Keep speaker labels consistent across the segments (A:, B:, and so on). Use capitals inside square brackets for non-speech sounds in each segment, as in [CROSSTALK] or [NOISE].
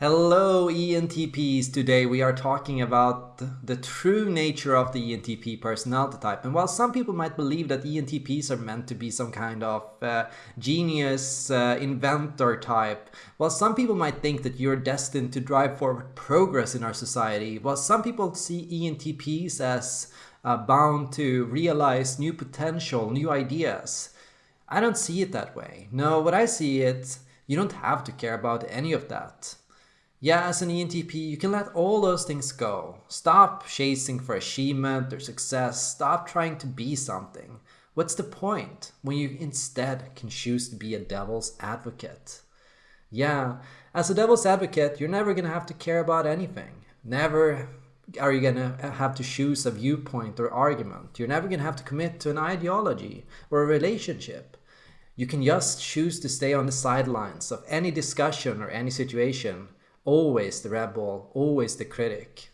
A: Hello ENTPs! Today we are talking about the true nature of the ENTP personality type. And while some people might believe that ENTPs are meant to be some kind of uh, genius uh, inventor type, while some people might think that you're destined to drive forward progress in our society, while some people see ENTPs as uh, bound to realize new potential, new ideas, I don't see it that way. No, what I see it, you don't have to care about any of that. Yeah, as an ENTP, you can let all those things go. Stop chasing for achievement or success. Stop trying to be something. What's the point when you instead can choose to be a devil's advocate? Yeah, as a devil's advocate, you're never gonna have to care about anything. Never are you gonna have to choose a viewpoint or argument. You're never gonna have to commit to an ideology or a relationship. You can just choose to stay on the sidelines of any discussion or any situation always the rebel, always the critic.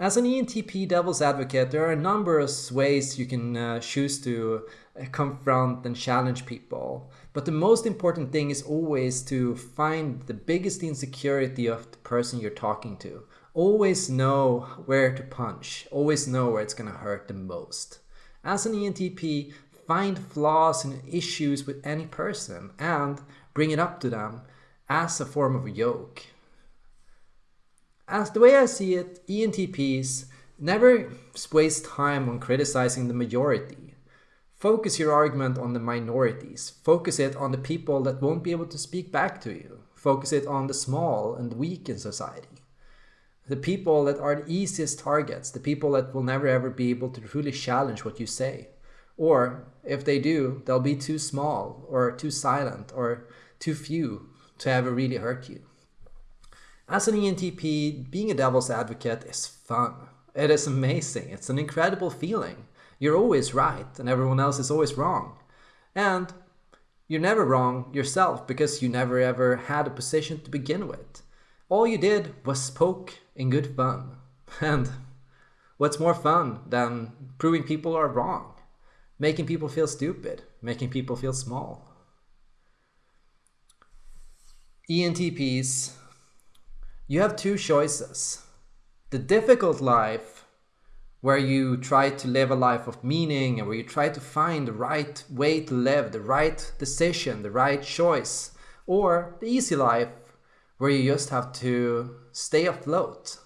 A: As an ENTP devil's advocate, there are a number of ways you can uh, choose to uh, confront and challenge people. But the most important thing is always to find the biggest insecurity of the person you're talking to. Always know where to punch, always know where it's going to hurt the most. As an ENTP, find flaws and issues with any person and bring it up to them as a form of a yoke. As the way I see it, ENTPs never waste time on criticizing the majority. Focus your argument on the minorities. Focus it on the people that won't be able to speak back to you. Focus it on the small and weak in society. The people that are the easiest targets, the people that will never ever be able to truly challenge what you say. Or if they do, they'll be too small or too silent or too few to ever really hurt you. As an ENTP, being a devil's advocate is fun. It is amazing. It's an incredible feeling. You're always right and everyone else is always wrong. And you're never wrong yourself because you never ever had a position to begin with. All you did was spoke in good fun. [LAUGHS] And what's more fun than proving people are wrong? Making people feel stupid, making people feel small. ENTPs you have two choices. The difficult life, where you try to live a life of meaning and where you try to find the right way to live, the right decision, the right choice, or the easy life, where you just have to stay afloat,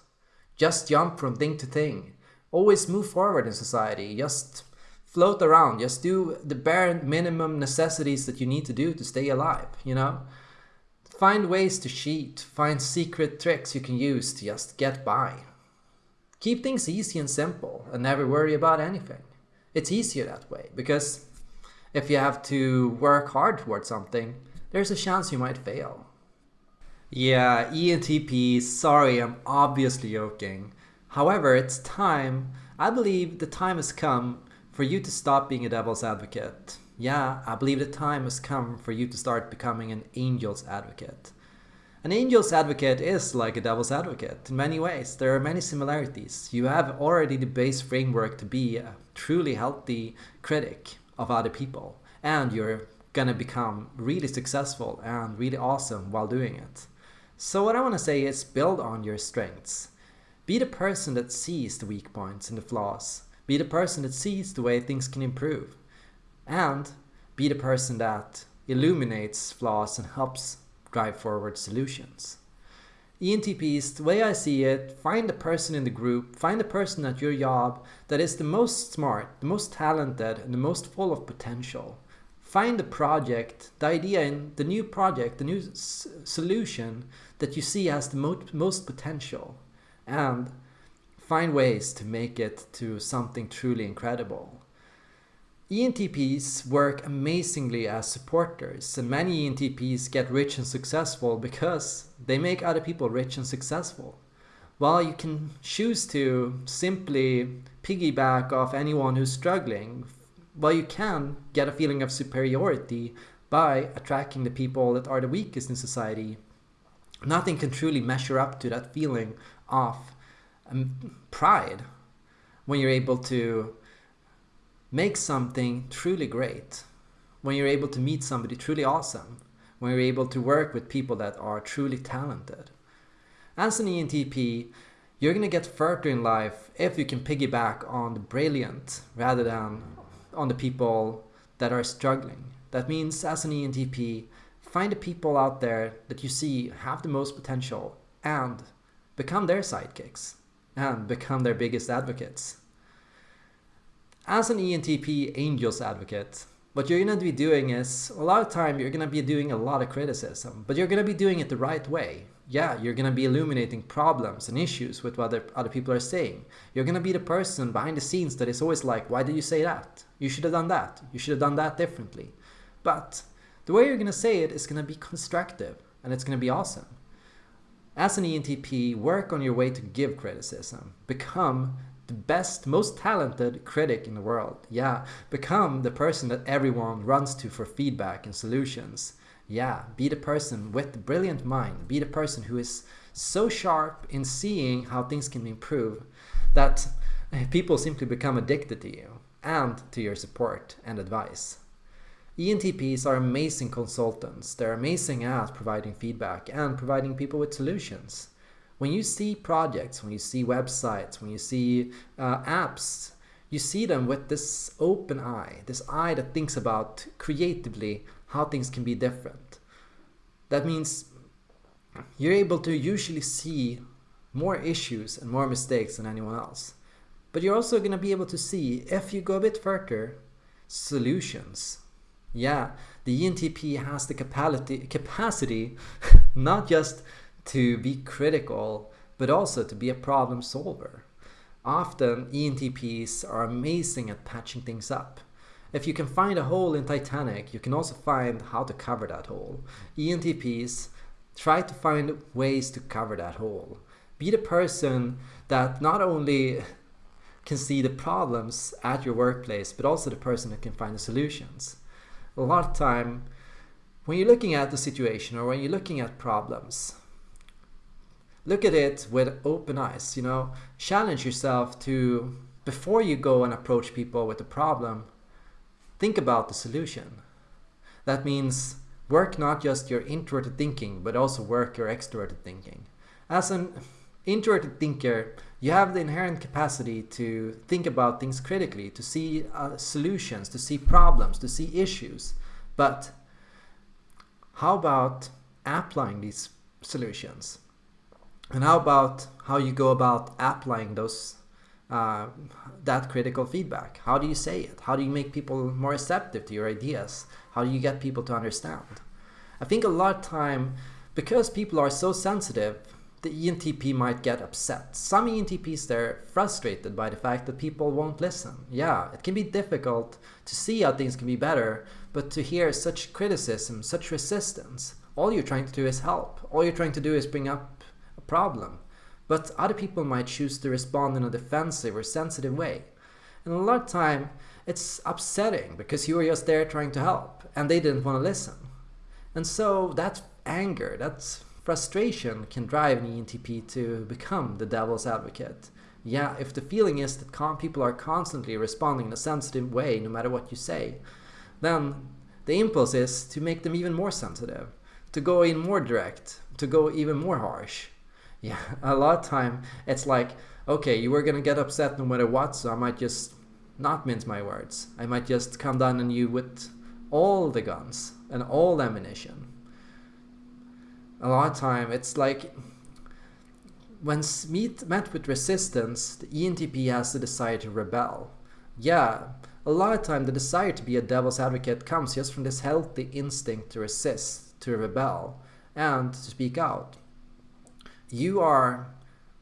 A: just jump from thing to thing, always move forward in society, just float around, just do the bare minimum necessities that you need to do to stay alive, you know? Find ways to cheat, find secret tricks you can use to just get by. Keep things easy and simple and never worry about anything. It's easier that way because if you have to work hard towards something, there's a chance you might fail. Yeah, ENTP, sorry, I'm obviously joking. However, it's time, I believe the time has come for you to stop being a devil's advocate yeah, I believe the time has come for you to start becoming an angel's advocate. An angel's advocate is like a devil's advocate in many ways. There are many similarities. You have already the base framework to be a truly healthy critic of other people, and you're gonna become really successful and really awesome while doing it. So what I want to say is build on your strengths. Be the person that sees the weak points and the flaws. Be the person that sees the way things can improve and be the person that illuminates flaws and helps drive forward solutions. ENTPs, the way I see it, find the person in the group, find the person at your job that is the most smart, the most talented, and the most full of potential. Find the project, the idea in the new project, the new solution that you see has the mo most potential, and find ways to make it to something truly incredible. ENTPs work amazingly as supporters and many ENTPs get rich and successful because they make other people rich and successful. While you can choose to simply piggyback off anyone who's struggling, while you can get a feeling of superiority by attracting the people that are the weakest in society, nothing can truly measure up to that feeling of um, pride when you're able to make something truly great, when you're able to meet somebody truly awesome, when you're able to work with people that are truly talented. As an ENTP, you're gonna get further in life if you can piggyback on the brilliant rather than on the people that are struggling. That means as an ENTP, find the people out there that you see have the most potential and become their sidekicks and become their biggest advocates. As an ENTP Angels advocate, what you're going to be doing is a lot of time you're going to be doing a lot of criticism, but you're going to be doing it the right way. Yeah, you're going to be illuminating problems and issues with what other, people are saying. You're going to be the person behind the scenes that is always like, why did you say that? You should have done that. You should have done that differently. But the way you're going to say it is going to be constructive and it's going to be awesome. As an ENTP, work on your way to give criticism. Become the best, most talented critic in the world. Yeah, become the person that everyone runs to for feedback and solutions. Yeah, be the person with the brilliant mind. Be the person who is so sharp in seeing how things can improve that [LAUGHS] people simply become addicted to you and to your support and advice. ENTPs are amazing consultants. They're amazing at providing feedback and providing people with solutions. When you see projects, when you see websites, when you see uh, apps, you see them with this open eye, this eye that thinks about creatively how things can be different. That means you're able to usually see more issues and more mistakes than anyone else. But you're also going to be able to see, if you go a bit further, solutions yeah, the ENTP has the capacity, capacity [LAUGHS] not just to be critical, but also to be a problem solver. Often ENTPs are amazing at patching things up. If you can find a hole in Titanic, you can also find how to cover that hole. ENTPs try to find ways to cover that hole. Be the person that not only can see the problems at your workplace, but also the person that can find the solutions a lot of time when you're looking at the situation or when you're looking at problems, look at it with open eyes, you know, challenge yourself to, before you go and approach people with a problem, think about the solution. That means work not just your introverted thinking, but also work your extroverted thinking. As an introverted thinker, you have the inherent capacity to think about things critically, to see uh, solutions, to see problems, to see issues. But how about applying these solutions? And how about how you go about applying those uh, that critical feedback? How do you say it? How do you make people more receptive to your ideas? How do you get people to understand? I think a lot of time, because people are so sensitive, the ENTP might get upset. Some ENTPs, they're frustrated by the fact that people won't listen. Yeah, it can be difficult to see how things can be better, but to hear such criticism, such resistance, all you're trying to do is help. All you're trying to do is bring up problem. But other people might choose to respond in a defensive or sensitive way. And a lot of time, it's upsetting because you were just there trying to help and they didn't want to listen. And so that anger, that Frustration can drive an ENTP to become the devil's advocate. Yeah, if the feeling is that people are constantly responding in a sensitive way no matter what you say, then the impulse is to make them even more sensitive, to go in more direct, to go even more harsh. Yeah, [LAUGHS] a lot of time it's like, okay, you were gonna get upset no matter what, so I might just not mince my words. I might just come down on you with all the guns and all ammunition a lot of time it's like when meet met with resistance, the ENTP has the desire to rebel. Yeah, a lot of time the desire to be a devil's advocate comes just from this healthy instinct to resist, to rebel, and to speak out. You are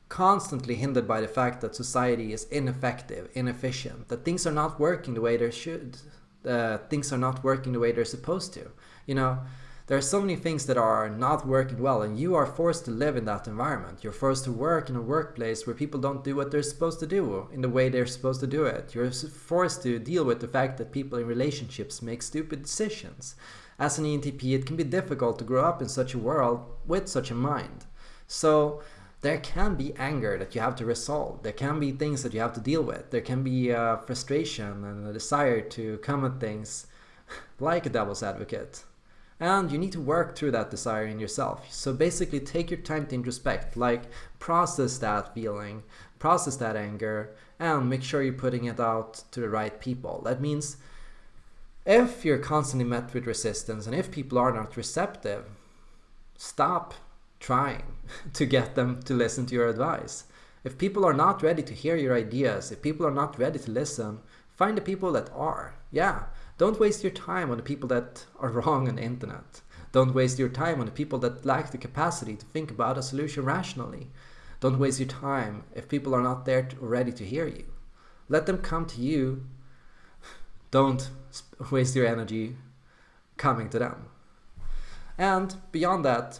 A: constantly hindered by the fact that society is ineffective, inefficient, that things are not working the way they should, uh, things are not working the way they're supposed to. You know, there are so many things that are not working well and you are forced to live in that environment. You're forced to work in a workplace where people don't do what they're supposed to do in the way they're supposed to do it. You're forced to deal with the fact that people in relationships make stupid decisions. As an ENTP, it can be difficult to grow up in such a world with such a mind. So there can be anger that you have to resolve. There can be things that you have to deal with. There can be uh, frustration and a desire to come at things [LAUGHS] like a devil's advocate And you need to work through that desire in yourself. So basically take your time to introspect, like process that feeling, process that anger, and make sure you're putting it out to the right people. That means if you're constantly met with resistance and if people are not receptive, stop trying [LAUGHS] to get them to listen to your advice. If people are not ready to hear your ideas, if people are not ready to listen, find the people that are. Yeah, don't waste your time on the people that are [LAUGHS] wrong on the internet. Don't waste your time on the people that lack the capacity to think about a solution rationally. Don't waste your time if people are not there to, ready to hear you. Let them come to you. [LAUGHS] Don't waste your energy coming to them. And beyond that,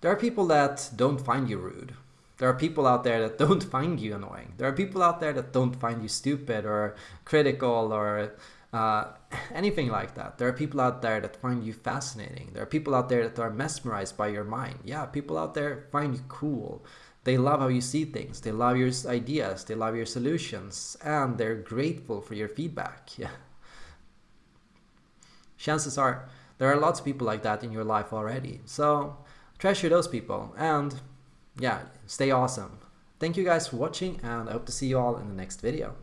A: there are people that don't find you rude. There are people out there that [LAUGHS] don't find you annoying. There are people out there that don't find you stupid or critical or uh, [LAUGHS] anything like that. There are people out there that find you fascinating. There are people out there that are mesmerized by your mind. Yeah, people out there find you cool. They love how you see things. They love your ideas. They love your solutions. And they're grateful for your feedback. [LAUGHS] Yeah. Chances are there are lots of people like that in your life already. So treasure those people and yeah, stay awesome. Thank you guys for watching and I hope to see you all in the next video.